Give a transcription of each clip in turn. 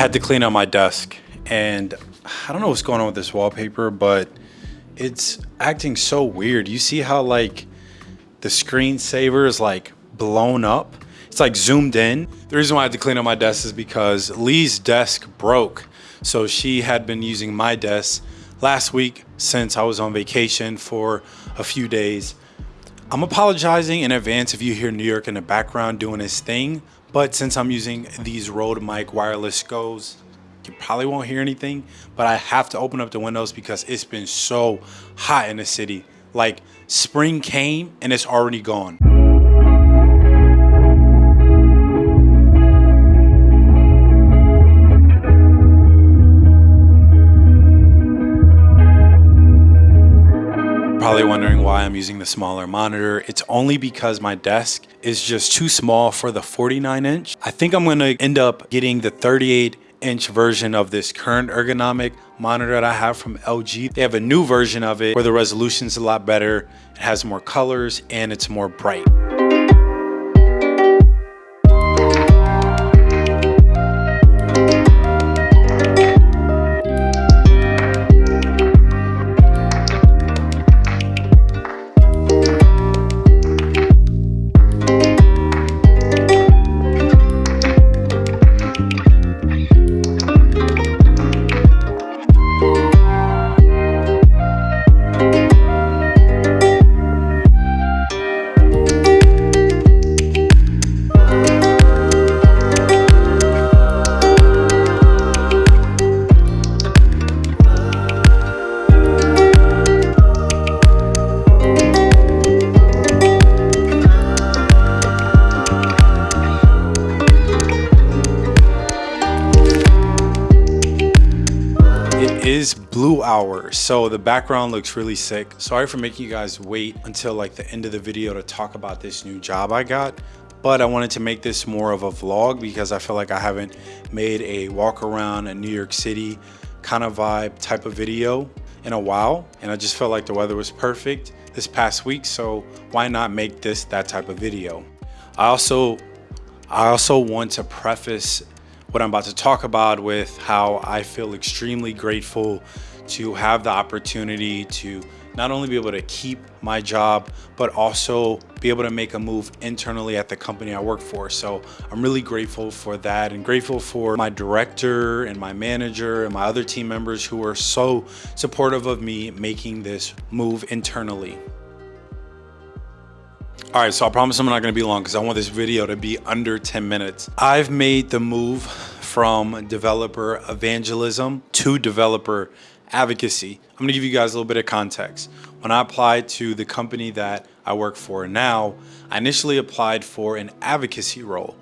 Had to clean up my desk and I don't know what's going on with this wallpaper, but it's acting so weird. You see how like the screensaver is like blown up? It's like zoomed in. The reason why I had to clean up my desk is because Lee's desk broke. So she had been using my desk last week since I was on vacation for a few days. I'm apologizing in advance if you hear New York in the background doing his thing, but since I'm using these Rode Mic Wireless Go's, you probably won't hear anything, but I have to open up the windows because it's been so hot in the city. Like spring came and it's already gone. Probably wondering why I'm using the smaller monitor. It's only because my desk is just too small for the 49 inch. I think I'm gonna end up getting the 38 inch version of this current ergonomic monitor that I have from LG. They have a new version of it where the resolution is a lot better, it has more colors, and it's more bright. Blue hour. So the background looks really sick. Sorry for making you guys wait until like the end of the video to talk about this new job i got but i wanted to make this more of a vlog because i feel like i haven't made a walk around a new york city kind of vibe type of video in a while and i just felt like the weather was perfect this past week so why not make this that type of video? I also i also want to preface what I'm about to talk about with how I feel extremely grateful to have the opportunity to not only be able to keep my job, but also be able to make a move internally at the company I work for. So I'm really grateful for that and grateful for my director and my manager and my other team members who are so supportive of me making this move internally. All right, so I promise I'm not gonna be long because I want this video to be under 10 minutes. I've made the move from developer evangelism to developer advocacy. I'm gonna give you guys a little bit of context. When I applied to the company that I work for now, I initially applied for an advocacy role.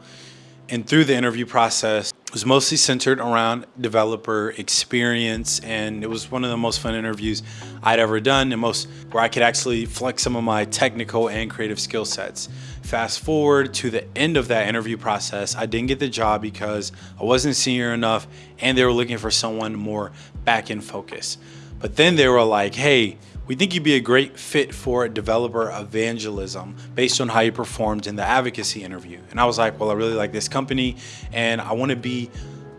And through the interview process, was mostly centered around developer experience and it was one of the most fun interviews I'd ever done and most where I could actually flex some of my technical and creative skill sets. Fast forward to the end of that interview process, I didn't get the job because I wasn't senior enough and they were looking for someone more back end focused. But then they were like, hey, we think you'd be a great fit for a developer evangelism based on how you performed in the advocacy interview. And I was like, well, I really like this company and I want to be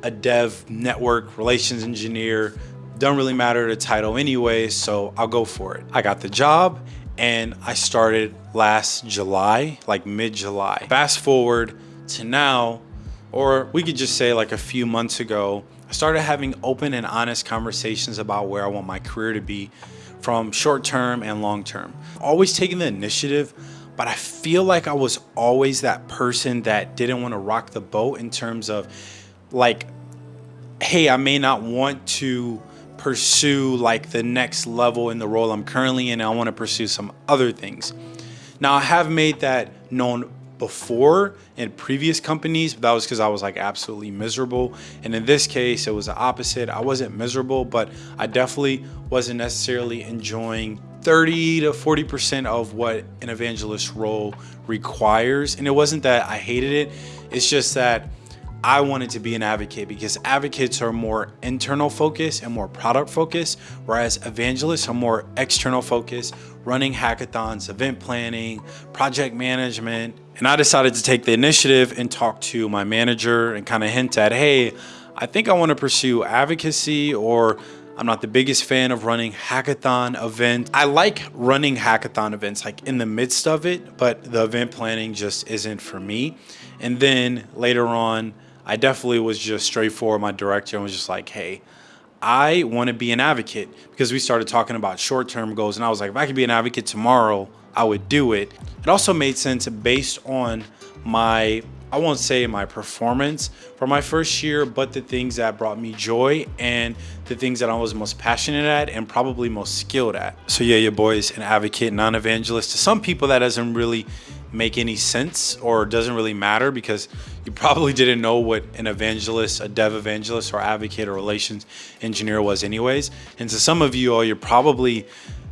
a dev network relations engineer. Don't really matter the title anyway, so I'll go for it. I got the job and I started last July, like mid-July. Fast forward to now, or we could just say like a few months ago, I started having open and honest conversations about where I want my career to be from short term and long term. Always taking the initiative, but I feel like I was always that person that didn't want to rock the boat in terms of like, hey, I may not want to pursue like the next level in the role I'm currently in. I want to pursue some other things. Now I have made that known before in previous companies, but that was because I was like absolutely miserable. And in this case, it was the opposite. I wasn't miserable, but I definitely wasn't necessarily enjoying 30 to 40% of what an evangelist role requires. And it wasn't that I hated it, it's just that I wanted to be an advocate because advocates are more internal focused and more product focused, whereas evangelists are more external focused, running hackathons, event planning, project management. And I decided to take the initiative and talk to my manager and kind of hint at, hey, I think I want to pursue advocacy or I'm not the biggest fan of running hackathon events. I like running hackathon events like in the midst of it, but the event planning just isn't for me. And then later on, I definitely was just straightforward. My director and was just like, hey, I want to be an advocate because we started talking about short term goals. And I was like, if I could be an advocate tomorrow, I would do it. It also made sense based on my, I won't say my performance for my first year, but the things that brought me joy and the things that I was most passionate at and probably most skilled at. So yeah, your boy's an advocate, non-evangelist. To some people that doesn't really make any sense or doesn't really matter because you probably didn't know what an evangelist, a dev evangelist or advocate or relations engineer was anyways. And to some of you all, you're probably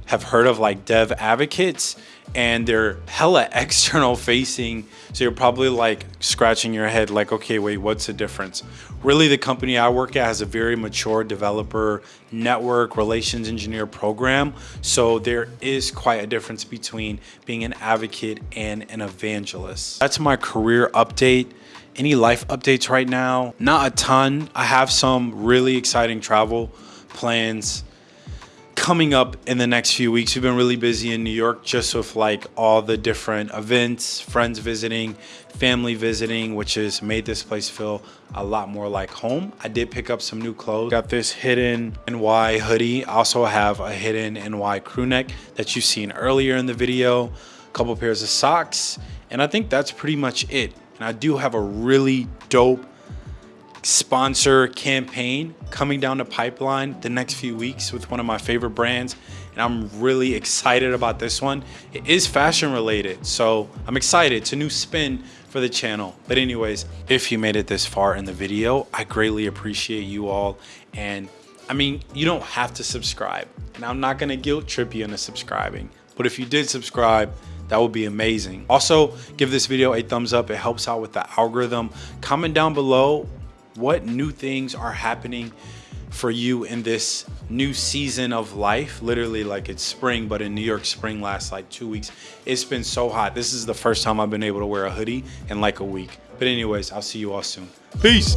have heard of like dev advocates and they're hella external facing. So you're probably like scratching your head like, okay, wait, what's the difference? Really, the company I work at has a very mature developer network relations engineer program. So there is quite a difference between being an advocate and an evangelist. That's my career update. Any life updates right now? Not a ton. I have some really exciting travel plans coming up in the next few weeks. We've been really busy in New York just with like all the different events, friends visiting, family visiting, which has made this place feel a lot more like home. I did pick up some new clothes. Got this hidden NY hoodie. Also have a hidden NY crew neck that you've seen earlier in the video, a couple pairs of socks, and I think that's pretty much it. And I do have a really dope sponsor campaign coming down the pipeline the next few weeks with one of my favorite brands and I'm really excited about this one. It is fashion related, so I'm excited. It's a new spin for the channel. But anyways, if you made it this far in the video, I greatly appreciate you all. And I mean, you don't have to subscribe. And I'm not gonna guilt trip you into subscribing. But if you did subscribe, that would be amazing. Also, give this video a thumbs up. It helps out with the algorithm. Comment down below what new things are happening for you in this new season of life? Literally like it's spring but in new york spring lasts like two weeks. It's been so hot. This is the first time i've been able to wear a hoodie in like a week. But anyways i'll see you all soon. Peace